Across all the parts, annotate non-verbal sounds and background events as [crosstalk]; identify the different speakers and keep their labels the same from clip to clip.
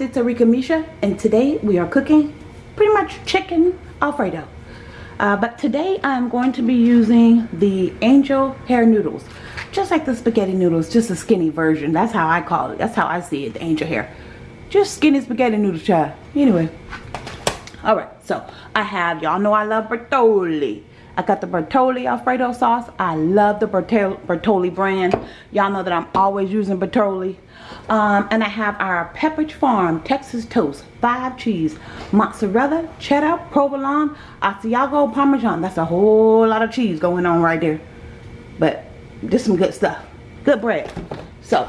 Speaker 1: it's Arika Misha and today we are cooking pretty much chicken alfredo. Uh, but today I'm going to be using the angel hair noodles. Just like the spaghetti noodles, just a skinny version. That's how I call it. That's how I see it, the angel hair. Just skinny spaghetti noodle child. Anyway. Alright, so I have, y'all know I love Bertolli. I got the Bertolli Alfredo sauce. I love the Bertolli brand. Y'all know that I'm always using Bertolli. Um, and I have our Pepperidge Farm Texas Toast, five cheese, mozzarella, cheddar, provolone, Asiago, Parmesan. That's a whole lot of cheese going on right there. But just some good stuff. Good bread. So,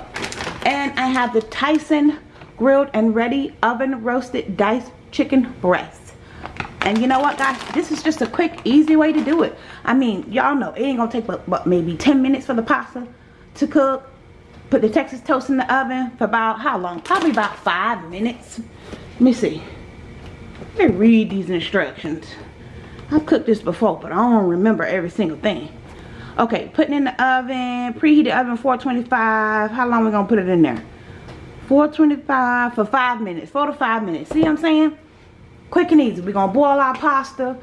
Speaker 1: and I have the Tyson grilled and ready oven roasted diced chicken breast. And you know what guys, this is just a quick, easy way to do it. I mean, y'all know it ain't gonna take but, but maybe 10 minutes for the pasta to cook. Put the Texas toast in the oven for about how long? Probably about five minutes. Let me see. Let me read these instructions. I've cooked this before, but I don't remember every single thing. Okay, putting in the oven, preheat the oven 425. How long we gonna put it in there? 425 for five minutes, four to five minutes. See what I'm saying? quick and easy we're gonna boil our pasta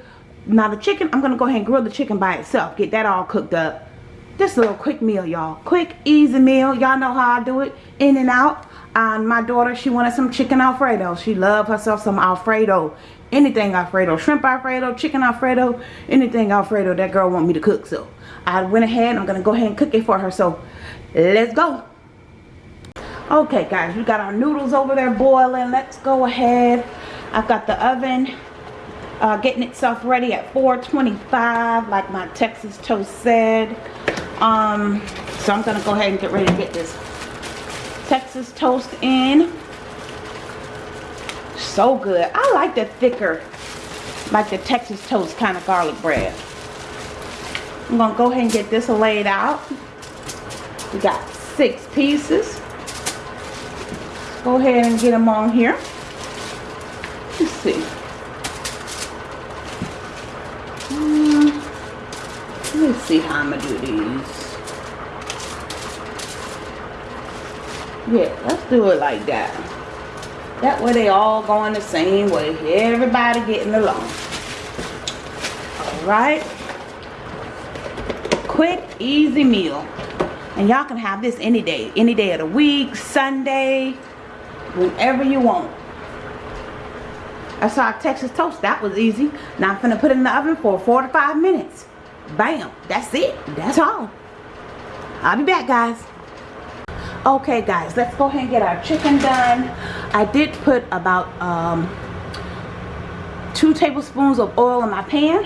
Speaker 1: now the chicken i'm gonna go ahead and grill the chicken by itself get that all cooked up just a little quick meal y'all. Quick easy meal. Y'all know how i do it. In and out. And my daughter she wanted some chicken alfredo. She loved herself some alfredo. Anything alfredo. Shrimp alfredo chicken alfredo anything alfredo that girl want me to cook. So i went ahead. I'm gonna go ahead and cook it for her. So let's go. Okay guys. We got our noodles over there boiling. Let's go ahead. I've got the oven uh, getting itself ready at 425 like my Texas toast said. Um, so I'm going to go ahead and get ready to get this Texas toast in. So good. I like the thicker, like the Texas toast kind of garlic bread. I'm going to go ahead and get this laid out. We got six pieces. Go ahead and get them on here. Let's see. Um, let's see how I'm going to do these. Yeah, let's do it like that. That way they all going the same way. Everybody getting along. Alright. Quick, easy meal. And y'all can have this any day. Any day of the week, Sunday, whenever you want. I saw Texas toast. That was easy. Now I'm going to put it in the oven for four to five minutes. Bam. That's it. That's all. I'll be back, guys. Okay, guys. Let's go ahead and get our chicken done. I did put about um, two tablespoons of oil in my pan.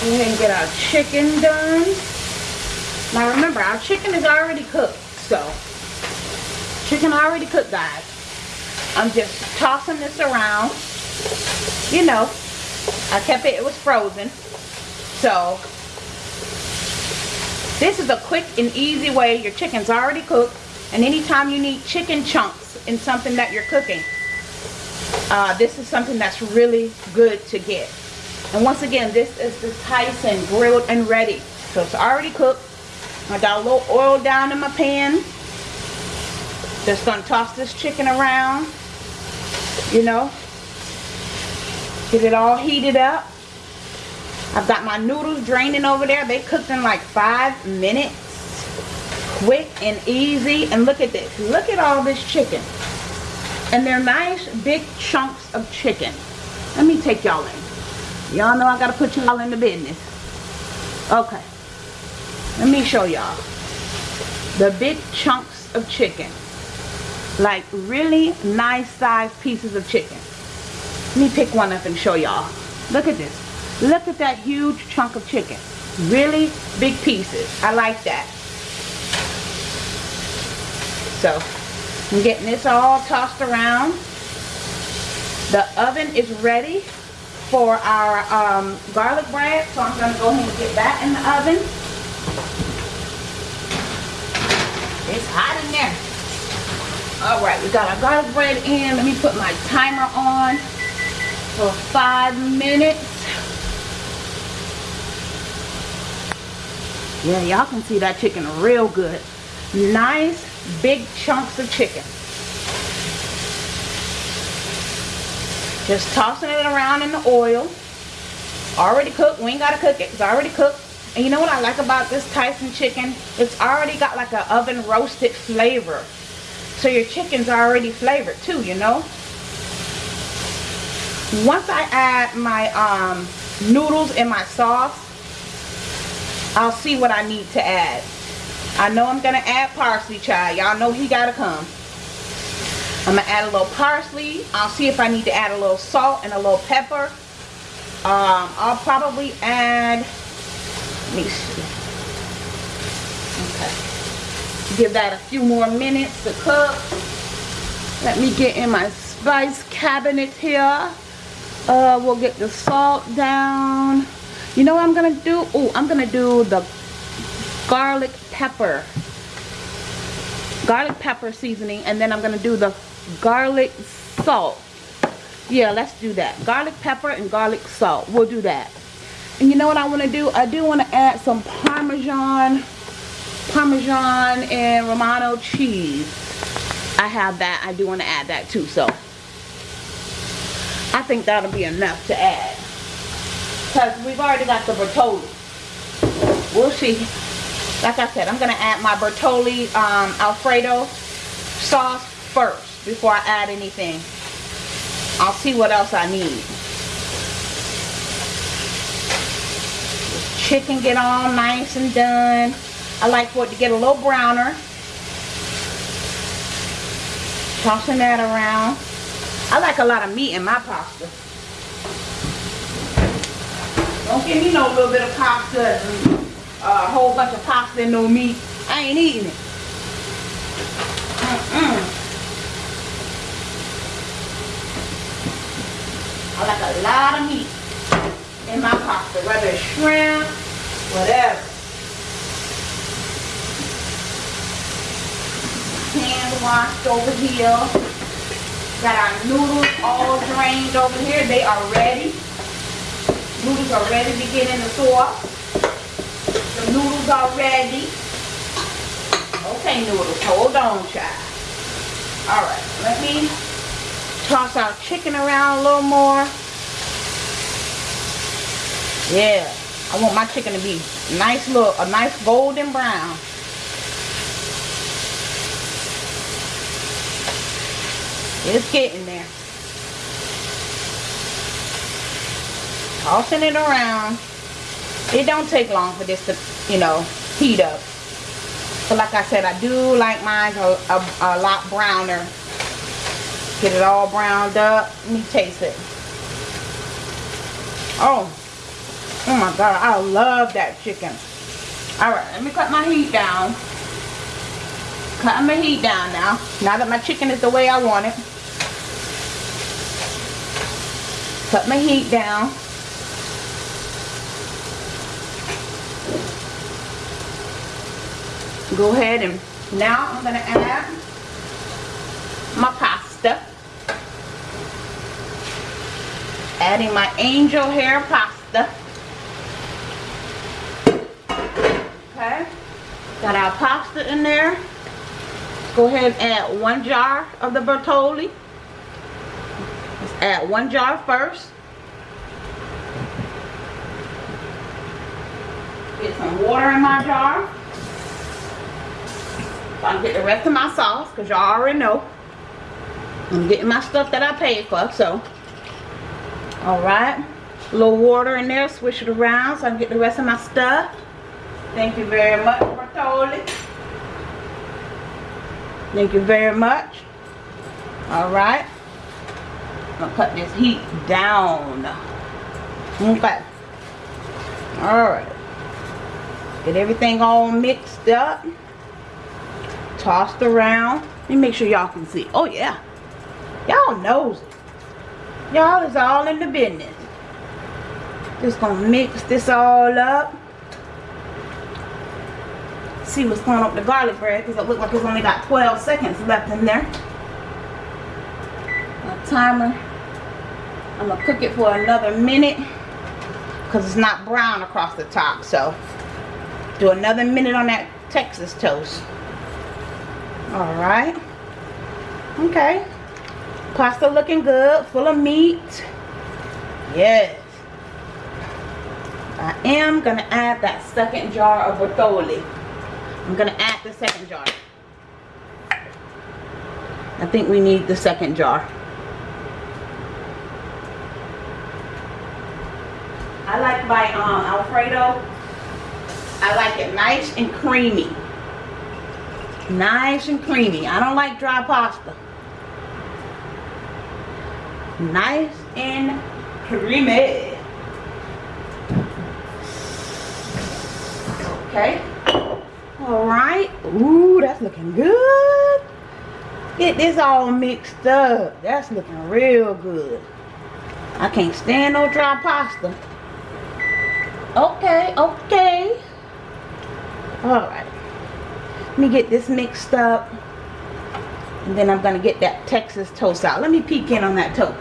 Speaker 1: Go ahead and get our chicken done. Now remember, our chicken is already cooked, so chicken already cooked, guys. I'm just tossing this around. You know, I kept it, it was frozen. So, this is a quick and easy way. Your chicken's already cooked. And anytime you need chicken chunks in something that you're cooking, uh, this is something that's really good to get. And once again, this is the Tyson grilled and ready. So it's already cooked. I got a little oil down in my pan. Just gonna toss this chicken around. You know. Get it all heated up. I've got my noodles draining over there. They cooked in like five minutes. Quick and easy. And look at this. Look at all this chicken. And they're nice big chunks of chicken. Let me take y'all in. Y'all know I gotta put y'all in the business. Okay. Let me show y'all. The big chunks of chicken. Like really nice sized pieces of chicken. Let me pick one up and show y'all. Look at this. Look at that huge chunk of chicken. Really big pieces. I like that. So, I'm getting this all tossed around. The oven is ready for our um, garlic bread. So I'm going to go ahead and get that in the oven. It's hot in there. All right, we got our garlic bread in. Let me put my timer on for five minutes. Yeah, y'all can see that chicken real good. Nice big chunks of chicken. Just tossing it around in the oil. Already cooked. We ain't got to cook it. It's already cooked. And you know what I like about this Tyson chicken? It's already got like an oven roasted flavor. So your chicken's already flavored too, you know? Once I add my um, noodles and my sauce, I'll see what I need to add. I know I'm going to add parsley, child. Y'all know he got to come. I'm going to add a little parsley. I'll see if I need to add a little salt and a little pepper. Um, I'll probably add, let me see. Give that a few more minutes to cook. Let me get in my spice cabinet here. Uh, we'll get the salt down. You know what I'm going to do? Oh, I'm going to do the garlic pepper. Garlic pepper seasoning. And then I'm going to do the garlic salt. Yeah, let's do that. Garlic pepper and garlic salt. We'll do that. And you know what I want to do? I do want to add some Parmesan, Parmesan and Romano cheese. I have that. I do want to add that too. So I think that'll be enough to add. Because we've already got the Bertolli. We'll see. Like I said, I'm going to add my Bertolli um, Alfredo sauce first before I add anything. I'll see what else I need. chicken get all nice and done. I like for it to get a little browner. Tossing that around. I like a lot of meat in my pasta. Don't give me no little bit of pasta and uh, a whole bunch of pasta and no meat. I ain't eating it. Mm -mm. I like a lot of meat in my pasta, whether it's shrimp, whatever. Hand washed over here. Got our noodles all drained over here. They are ready. Noodles are ready to get in the sauce. The noodles are ready. Okay, noodles, hold on, child. All right, let me toss our chicken around a little more. Yeah, I want my chicken to be nice little, a nice golden brown. It's getting there. Tossing it around. It don't take long for this to, you know, heat up. But like I said, I do like mine a, a, a lot browner. Get it all browned up. Let me taste it. Oh. Oh my God. I love that chicken. Alright, let me cut my heat down. Cutting my heat down now. Now that my chicken is the way I want it. Cut my heat down. Go ahead and now I'm going to add my pasta. Adding my angel hair pasta. Okay. Got our pasta in there. Go ahead and add one jar of the Bertolli. Add one jar first. Get some water in my jar. So I can get the rest of my sauce because y'all already know. I'm getting my stuff that I paid for. So, alright. A little water in there. Swish it around so I can get the rest of my stuff. Thank you very much, Bertolli. Thank you very much. Alright. To cut this heat down. Okay. Alright. Get everything all mixed up. Tossed around. Let me make sure y'all can see. Oh, yeah. Y'all knows it. Y'all is all in the business. Just to mix this all up see what's going on with the garlic bread because it looks like it's only got 12 seconds left in there. Timer. I'm to cook it for another minute because it's not brown across the top. So Do another minute on that Texas toast. Alright. Okay. Pasta looking good, full of meat. Yes. I am to add that second jar of Bertolli. I'm to add the second jar. I think we need the second jar. I like my um, Alfredo. I like it nice and creamy. Nice and creamy. I don't like dry pasta. Nice and creamy. Okay. Alright. Ooh, that's looking good. Get this all mixed up. That's looking real good. I can't stand no dry pasta. Okay, okay. Alright. Let me get this mixed up. And then I'm to get that Texas toast out. Let me peek in on that toast.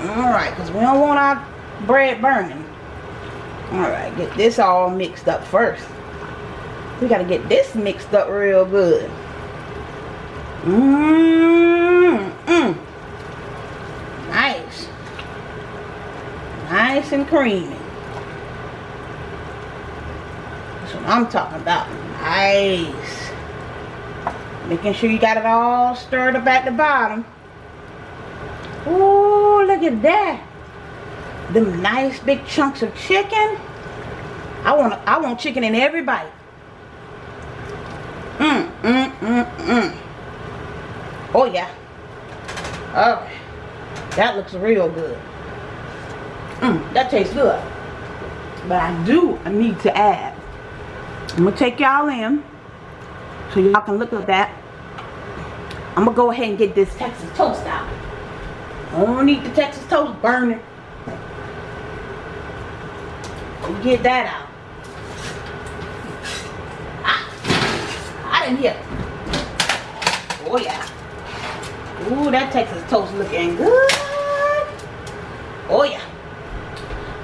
Speaker 1: Alright, because we don't want our bread burning. Alright, get this all mixed up first. We got to get this mixed up real good. Mmm. -mm. Nice. Nice and creamy. That's what I'm talking about. Nice. Making sure you got it all stirred up at the bottom. Ooh, look at that. Them nice big chunks of chicken. I want I want chicken in every bite. Mmm, mmm, mmm, mmm. Oh yeah. Oh, that looks real good. Mmm, that tastes good. But I do need to add. I'm gonna take y'all in so y'all can look at that. I'm gonna go ahead and get this Texas toast out. I don't need the Texas toast burning. Get that out. Ah, I didn't hear. Oh yeah. Ooh, that Texas toast looking good. Oh yeah.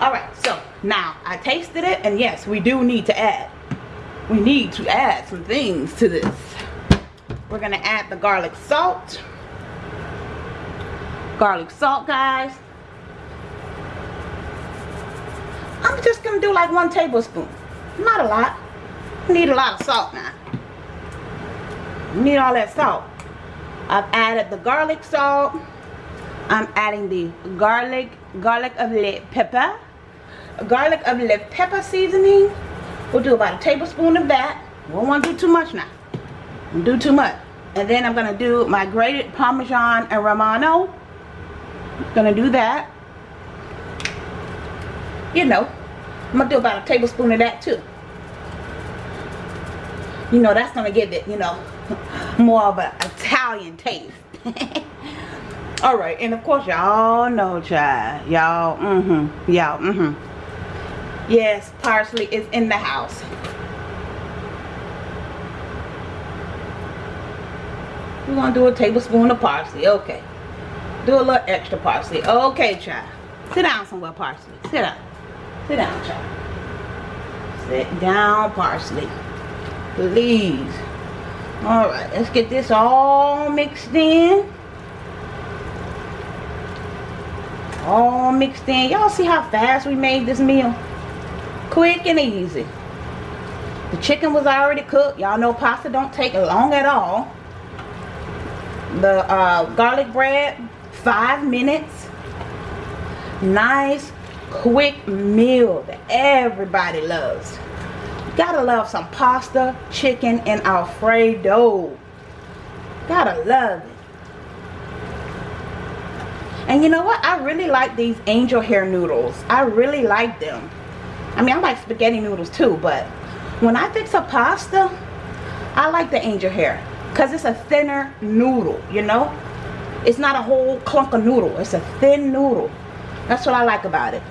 Speaker 1: Alright, so now I tasted it and yes, we do need to add. We need to add some things to this. We're gonna add the garlic salt. Garlic salt, guys. I'm just gonna do like one tablespoon. Not a lot. Need a lot of salt now. Need all that salt. I've added the garlic salt. I'm adding the garlic, garlic of red pepper. Garlic of red pepper seasoning. We'll do about a tablespoon of that. We don't want to do too much now. Don't do too much. And then I'm going to do my grated Parmesan and Romano. Gonna do that. You know, I'm gonna do about a tablespoon of that too. You know, that's gonna give it, you know, [laughs] more of an Italian taste. [laughs] Alright, and of course y'all know, child. Y'all, mm-hmm. Y'all, mm-hmm. Yes, parsley is in the house. We're gonna do a tablespoon of parsley. Okay. Do a little extra parsley. Okay, child. Sit down somewhere, parsley. Sit down. Sit down, child. Sit down, parsley. Please. Alright, let's get this all mixed in. All mixed in. Y'all see how fast we made this meal? Quick and easy. The chicken was already cooked. Y'all know pasta don't take long at all. The uh, garlic bread five minutes. Nice quick meal that everybody loves. Gotta love some pasta chicken and alfredo. Gotta love it. And you know what? I really like these angel hair noodles. I really like them i mean i like spaghetti noodles too but when i fix a pasta i like the angel hair because it's a thinner noodle you know it's not a whole clunk of noodle. It's a thin noodle. That's what I like about it.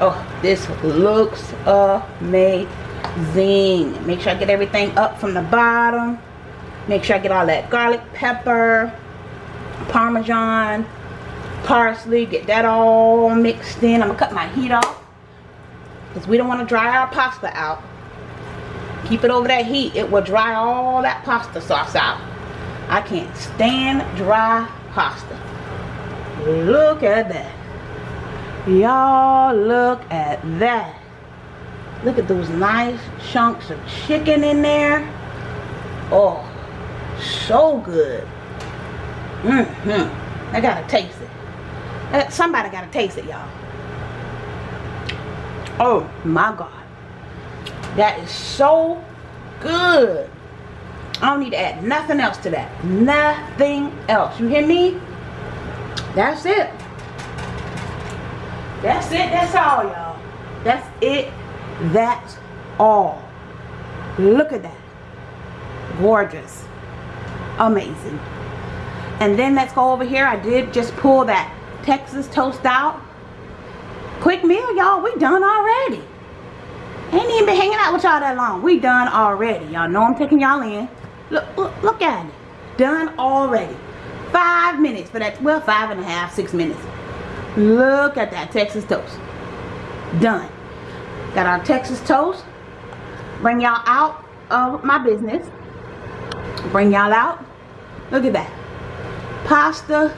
Speaker 1: Oh, this looks amazing. Make sure I get everything up from the bottom. Make sure I get all that garlic pepper, parmesan, parsley. Get that all mixed in. I'm going to cut my heat off. Because we don't want to dry our pasta out. Keep it over that heat. It will dry all that pasta sauce out. I can't stand dry pasta. Look at that. Y'all look at that. Look at those nice chunks of chicken in there. Oh, so good. Mm-hmm. I gotta taste it. Uh, somebody gotta taste it, y'all. Oh my God. That is so good. I don't need to add nothing else to that. Nothing else. You hear me? That's it. That's it. That's all, y'all. That's it. That's all. Look at that. Gorgeous. Amazing. And then let's go over here. I did just pull that Texas toast out. Quick meal, y'all. We done already. Ain't even been hanging out with y'all that long. We done already. Y'all know I'm taking y'all in. Look, look, look at it. Done already. Five minutes for that. Well, five and a half, six minutes. Look at that Texas toast. Done. Got our Texas toast. Bring y'all out of my business. Bring y'all out. Look at that. Pasta.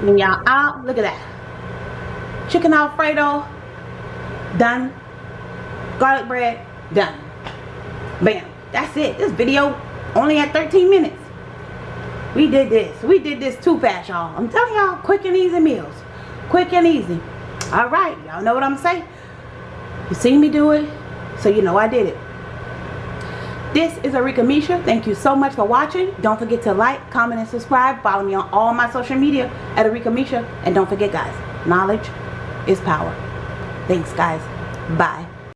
Speaker 1: Bring y'all out. Look at that. Chicken Alfredo. Done. Garlic bread. Done. Bam. That's it. This video only at 13 minutes. We did this. We did this too fast, y'all. I'm telling y'all, quick and easy meals. Quick and easy. All right. Y'all know what I'm saying? You seen me do it, so you know I did it. This is Arika Misha. Thank you so much for watching. Don't forget to like, comment, and subscribe. Follow me on all my social media at Arika Misha. And don't forget, guys, knowledge is power. Thanks, guys. Bye.